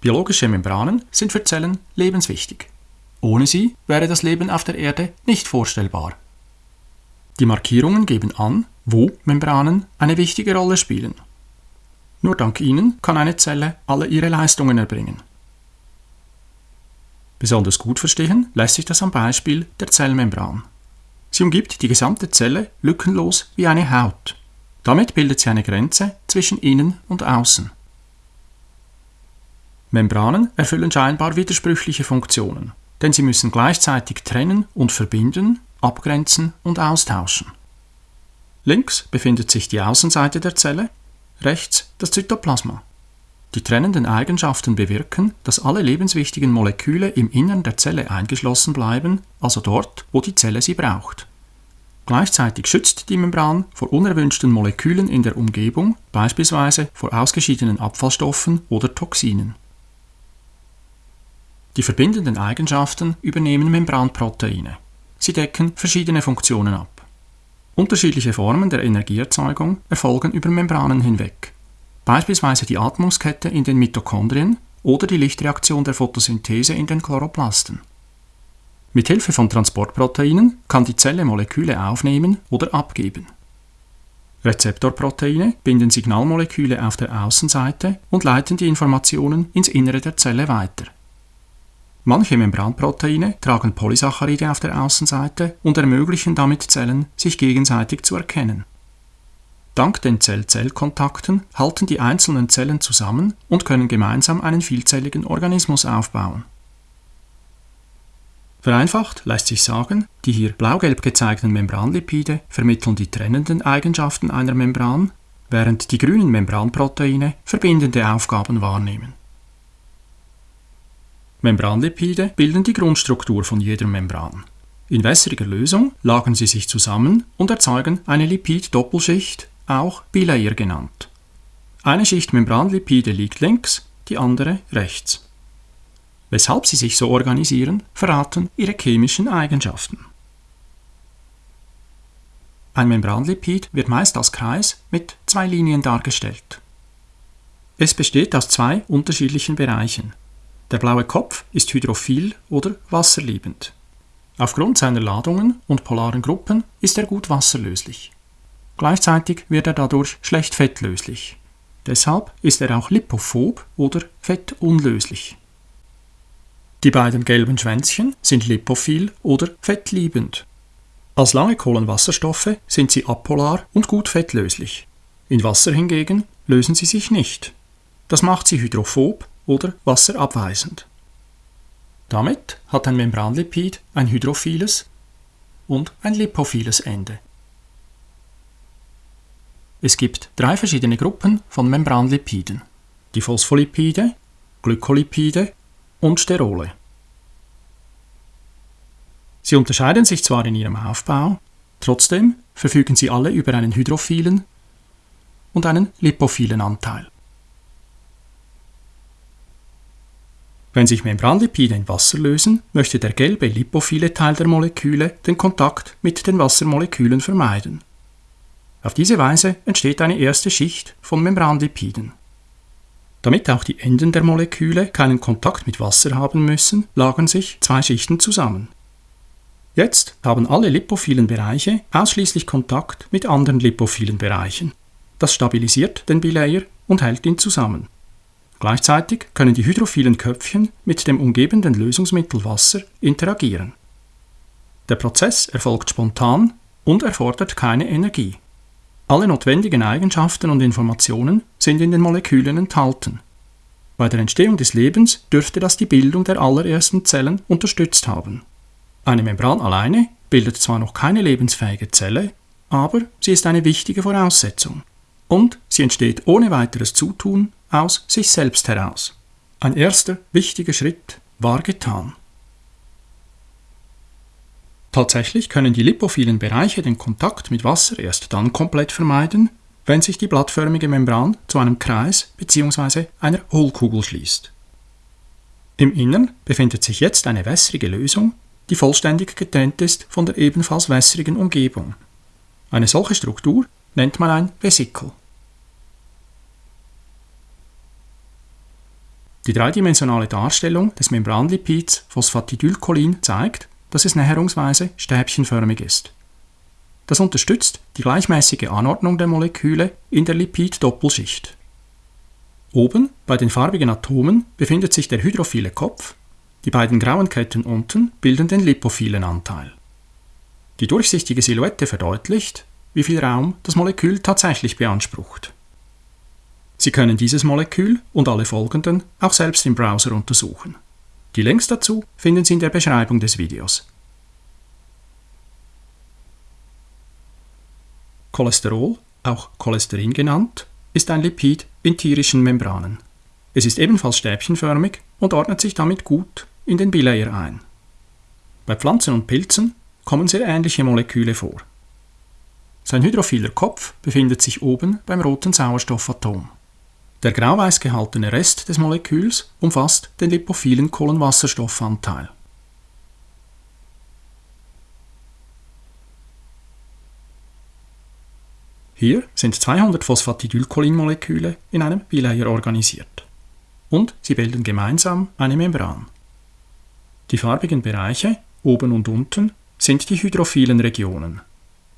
Biologische Membranen sind für Zellen lebenswichtig. Ohne sie wäre das Leben auf der Erde nicht vorstellbar. Die Markierungen geben an, wo Membranen eine wichtige Rolle spielen. Nur dank ihnen kann eine Zelle alle ihre Leistungen erbringen. Besonders gut verstehen lässt sich das am Beispiel der Zellmembran. Sie umgibt die gesamte Zelle lückenlos wie eine Haut. Damit bildet sie eine Grenze zwischen innen und außen. Membranen erfüllen scheinbar widersprüchliche Funktionen, denn sie müssen gleichzeitig trennen und verbinden, abgrenzen und austauschen. Links befindet sich die Außenseite der Zelle, rechts das Zytoplasma. Die trennenden Eigenschaften bewirken, dass alle lebenswichtigen Moleküle im Innern der Zelle eingeschlossen bleiben, also dort, wo die Zelle sie braucht. Gleichzeitig schützt die Membran vor unerwünschten Molekülen in der Umgebung, beispielsweise vor ausgeschiedenen Abfallstoffen oder Toxinen. Die verbindenden Eigenschaften übernehmen Membranproteine. Sie decken verschiedene Funktionen ab. Unterschiedliche Formen der Energieerzeugung erfolgen über Membranen hinweg beispielsweise die Atmungskette in den Mitochondrien oder die Lichtreaktion der Photosynthese in den Chloroplasten. Mit Hilfe von Transportproteinen kann die Zelle Moleküle aufnehmen oder abgeben. Rezeptorproteine binden Signalmoleküle auf der Außenseite und leiten die Informationen ins Innere der Zelle weiter. Manche Membranproteine tragen Polysaccharide auf der Außenseite und ermöglichen damit Zellen, sich gegenseitig zu erkennen. Dank den Zell-Zell-Kontakten halten die einzelnen Zellen zusammen und können gemeinsam einen vielzelligen Organismus aufbauen. Vereinfacht lässt sich sagen, die hier blau-gelb gezeigten Membranlipide vermitteln die trennenden Eigenschaften einer Membran, während die grünen Membranproteine verbindende Aufgaben wahrnehmen. Membranlipide bilden die Grundstruktur von jeder Membran. In wässriger Lösung lagern sie sich zusammen und erzeugen eine Lipid-Doppelschicht, auch Bilayer genannt. Eine Schicht Membranlipide liegt links, die andere rechts. Weshalb sie sich so organisieren, verraten ihre chemischen Eigenschaften. Ein Membranlipid wird meist als Kreis mit zwei Linien dargestellt. Es besteht aus zwei unterschiedlichen Bereichen. Der blaue Kopf ist hydrophil oder wasserliebend. Aufgrund seiner Ladungen und polaren Gruppen ist er gut wasserlöslich. Gleichzeitig wird er dadurch schlecht fettlöslich. Deshalb ist er auch lipophob oder fettunlöslich. Die beiden gelben Schwänzchen sind lipophil oder fettliebend. Als lange Kohlenwasserstoffe sind sie apolar und gut fettlöslich. In Wasser hingegen lösen sie sich nicht. Das macht sie hydrophob oder wasserabweisend. Damit hat ein Membranlipid ein hydrophiles und ein lipophiles Ende. Es gibt drei verschiedene Gruppen von Membranlipiden. Die Phospholipide, Glykolipide und Sterole. Sie unterscheiden sich zwar in ihrem Aufbau, trotzdem verfügen sie alle über einen hydrophilen und einen lipophilen Anteil. Wenn sich Membranlipide in Wasser lösen, möchte der gelbe lipophile Teil der Moleküle den Kontakt mit den Wassermolekülen vermeiden. Auf diese Weise entsteht eine erste Schicht von Membranlipiden. Damit auch die Enden der Moleküle keinen Kontakt mit Wasser haben müssen, lagern sich zwei Schichten zusammen. Jetzt haben alle lipophilen Bereiche ausschließlich Kontakt mit anderen lipophilen Bereichen. Das stabilisiert den Bilayer und hält ihn zusammen. Gleichzeitig können die hydrophilen Köpfchen mit dem umgebenden Lösungsmittel Wasser interagieren. Der Prozess erfolgt spontan und erfordert keine Energie. Alle notwendigen Eigenschaften und Informationen sind in den Molekülen enthalten. Bei der Entstehung des Lebens dürfte das die Bildung der allerersten Zellen unterstützt haben. Eine Membran alleine bildet zwar noch keine lebensfähige Zelle, aber sie ist eine wichtige Voraussetzung. Und sie entsteht ohne weiteres Zutun aus sich selbst heraus. Ein erster wichtiger Schritt war getan. Tatsächlich können die lipophilen Bereiche den Kontakt mit Wasser erst dann komplett vermeiden, wenn sich die blattförmige Membran zu einem Kreis bzw. einer Hohlkugel schließt. Im Innern befindet sich jetzt eine wässrige Lösung, die vollständig getrennt ist von der ebenfalls wässrigen Umgebung. Eine solche Struktur nennt man ein Vesikel. Die dreidimensionale Darstellung des Membranlipids Phosphatidylcholin zeigt, dass es näherungsweise stäbchenförmig ist. Das unterstützt die gleichmäßige Anordnung der Moleküle in der Lipid-Doppelschicht. Oben bei den farbigen Atomen befindet sich der hydrophile Kopf, die beiden grauen Ketten unten bilden den lipophilen Anteil. Die durchsichtige Silhouette verdeutlicht, wie viel Raum das Molekül tatsächlich beansprucht. Sie können dieses Molekül und alle folgenden auch selbst im Browser untersuchen. Die Links dazu finden Sie in der Beschreibung des Videos. Cholesterol, auch Cholesterin genannt, ist ein Lipid in tierischen Membranen. Es ist ebenfalls stäbchenförmig und ordnet sich damit gut in den Bilayer ein. Bei Pflanzen und Pilzen kommen sehr ähnliche Moleküle vor. Sein hydrophiler Kopf befindet sich oben beim roten Sauerstoffatom. Der grauweiß gehaltene Rest des Moleküls umfasst den lipophilen Kohlenwasserstoffanteil. Hier sind 200 Phosphatidylcholinmoleküle in einem Bilayer organisiert. Und sie bilden gemeinsam eine Membran. Die farbigen Bereiche, oben und unten, sind die hydrophilen Regionen.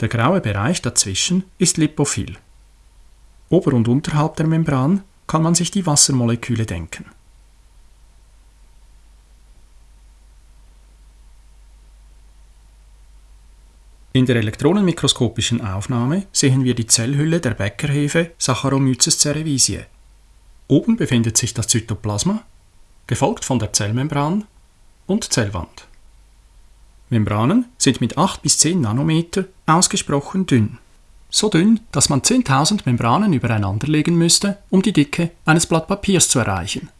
Der graue Bereich dazwischen ist lipophil. Ober- und unterhalb der Membran kann man sich die Wassermoleküle denken. In der elektronenmikroskopischen Aufnahme sehen wir die Zellhülle der Bäckerhefe Saccharomyces cerevisiae. Oben befindet sich das Zytoplasma, gefolgt von der Zellmembran und Zellwand. Membranen sind mit 8 bis 10 Nanometer ausgesprochen dünn so dünn, dass man 10.000 Membranen übereinander legen müsste, um die Dicke eines Blatt Papiers zu erreichen.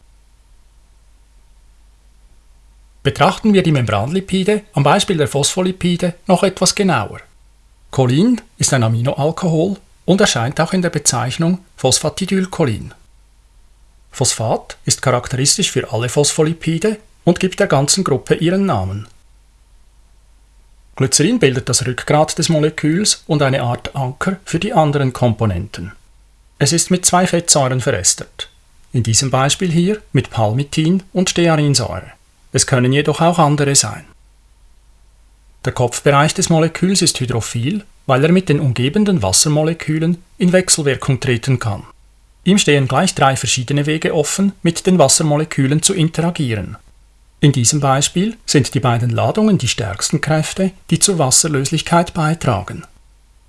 Betrachten wir die Membranlipide am Beispiel der Phospholipide noch etwas genauer. Cholin ist ein Aminoalkohol und erscheint auch in der Bezeichnung Phosphatidylcholin. Phosphat ist charakteristisch für alle Phospholipide und gibt der ganzen Gruppe ihren Namen. Glycerin bildet das Rückgrat des Moleküls und eine Art Anker für die anderen Komponenten. Es ist mit zwei Fettsäuren verästert. In diesem Beispiel hier mit Palmitin und Stearinsäure. Es können jedoch auch andere sein. Der Kopfbereich des Moleküls ist hydrophil, weil er mit den umgebenden Wassermolekülen in Wechselwirkung treten kann. Ihm stehen gleich drei verschiedene Wege offen, mit den Wassermolekülen zu interagieren. In diesem Beispiel sind die beiden Ladungen die stärksten Kräfte, die zur Wasserlöslichkeit beitragen.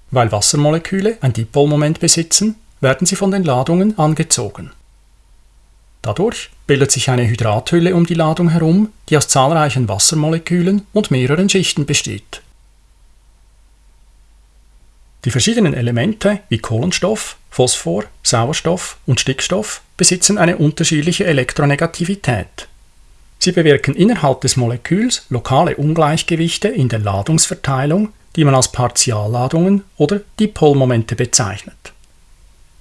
Weil Wassermoleküle ein Dipolmoment besitzen, werden sie von den Ladungen angezogen. Dadurch bildet sich eine Hydrathülle um die Ladung herum, die aus zahlreichen Wassermolekülen und mehreren Schichten besteht. Die verschiedenen Elemente wie Kohlenstoff, Phosphor, Sauerstoff und Stickstoff besitzen eine unterschiedliche Elektronegativität. Sie bewirken innerhalb des Moleküls lokale Ungleichgewichte in der Ladungsverteilung, die man als Partialladungen oder Dipolmomente bezeichnet.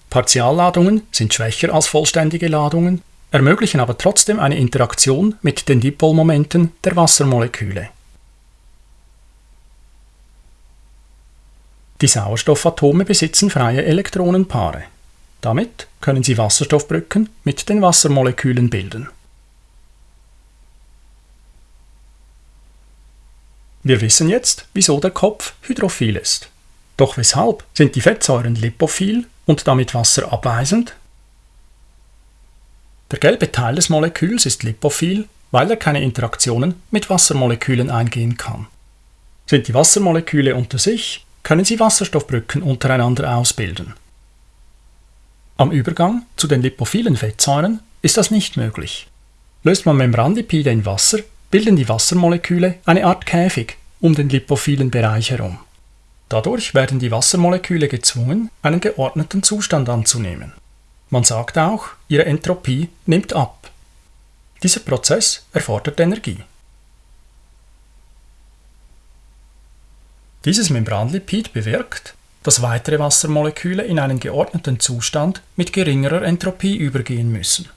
Partialladungen sind schwächer als vollständige Ladungen, ermöglichen aber trotzdem eine Interaktion mit den Dipolmomenten der Wassermoleküle. Die Sauerstoffatome besitzen freie Elektronenpaare. Damit können sie Wasserstoffbrücken mit den Wassermolekülen bilden. Wir wissen jetzt, wieso der Kopf hydrophil ist. Doch weshalb sind die Fettsäuren lipophil und damit wasserabweisend? Der gelbe Teil des Moleküls ist lipophil, weil er keine Interaktionen mit Wassermolekülen eingehen kann. Sind die Wassermoleküle unter sich, können sie Wasserstoffbrücken untereinander ausbilden. Am Übergang zu den lipophilen Fettsäuren ist das nicht möglich. Löst man Membranlipide in Wasser, bilden die Wassermoleküle eine Art Käfig um den lipophilen Bereich herum. Dadurch werden die Wassermoleküle gezwungen, einen geordneten Zustand anzunehmen. Man sagt auch, ihre Entropie nimmt ab. Dieser Prozess erfordert Energie. Dieses Membranlipid bewirkt, dass weitere Wassermoleküle in einen geordneten Zustand mit geringerer Entropie übergehen müssen.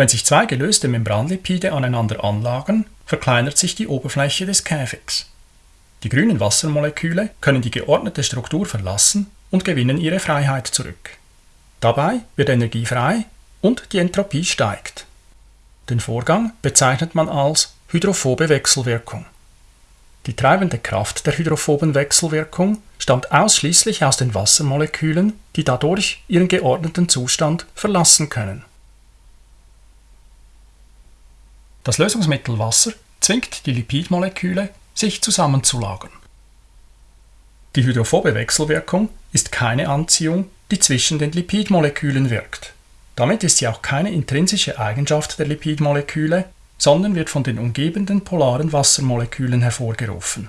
Wenn sich zwei gelöste Membranlipide aneinander anlagern, verkleinert sich die Oberfläche des Käfigs. Die grünen Wassermoleküle können die geordnete Struktur verlassen und gewinnen ihre Freiheit zurück. Dabei wird Energie frei, und die Entropie steigt. Den Vorgang bezeichnet man als hydrophobe Wechselwirkung. Die treibende Kraft der hydrophoben Wechselwirkung stammt ausschließlich aus den Wassermolekülen, die dadurch ihren geordneten Zustand verlassen können. Das Lösungsmittel Wasser zwingt die Lipidmoleküle, sich zusammenzulagern. Die hydrophobe Wechselwirkung ist keine Anziehung, die zwischen den Lipidmolekülen wirkt. Damit ist sie auch keine intrinsische Eigenschaft der Lipidmoleküle, sondern wird von den umgebenden polaren Wassermolekülen hervorgerufen